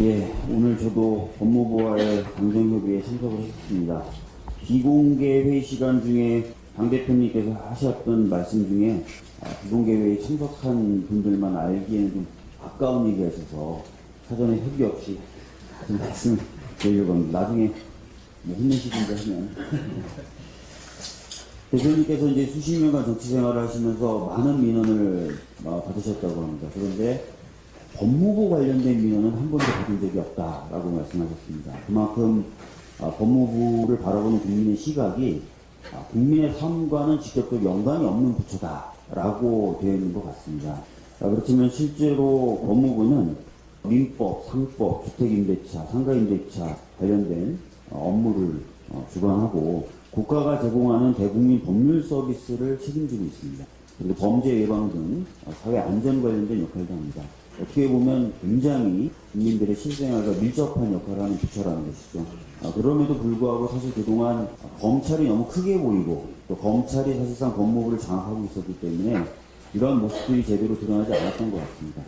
예, 오늘 저도 법무부와의 당정협의에 참석을 했습니다. 비공개 회의 시간 중에 당 대표님께서 하셨던 말씀 중에 아, 비공개 회의에 참석한 분들만 알기에는 좀 가까운 얘기가 있어서 사전에 협의 없이 좀 말씀을 드리려고 합니다. 나중에 뭐 혼내시든가 하면. 대표님께서 이제 수십 년간 정치 생활을 하시면서 많은 민원을 어, 받으셨다고 합니다. 그런데 법무부 관련된 민원은 한 번도 받은 적이 없다라고 말씀하셨습니다. 그만큼 아, 법무부를 바라보는 국민의 시각이 아, 국민의 삶과는 직접적 연관이 없는 부처다라고 되어 있는 것 같습니다. 아, 그렇지만 실제로 법무부는 민법, 상법, 주택임대차, 상가임대차 관련된 어, 업무를 어, 주관하고 국가가 제공하는 대국민 법률 서비스를 책임지고 있습니다. 그리고 범죄 예방 등 어, 사회 안전 관련된 역할도 합니다. 어떻게 보면 굉장히 국민들의 실생활과 밀접한 역할을 하는 부처라는 것이죠. 아, 그럼에도 불구하고 사실 그동안 검찰이 너무 크게 보이고 또 검찰이 사실상 법무부를 장악하고 있었기 때문에 이러한 모습들이 제대로 드러나지 않았던 것 같습니다.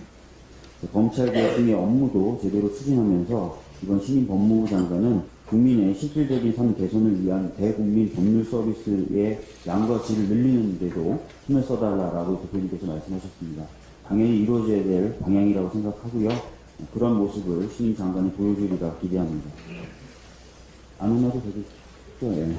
검찰 개혁 등의 업무도 제대로 추진하면서 이번 신임 법무부 장관은 국민의 실질적인 삶 개선을 위한 대국민 법률 서비스의 양과 질을 늘리는 데도 힘을 써달라라고 대표님께서 말씀하셨습니다. 당연히 이루어져야 될 방향이라고 생각하고요. 그런 모습을 신임 장관이 보여주리라 기대합니다. 안 혼나도 되겠죠? 예.